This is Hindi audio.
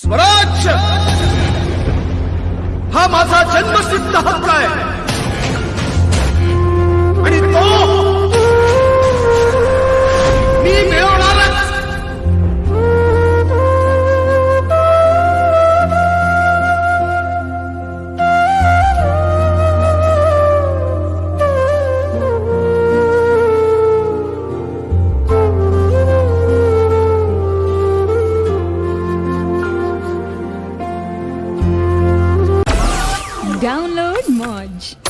स्वराज्य हा मज़ा जन्मसिद्ध हक्क आहे Download Modge.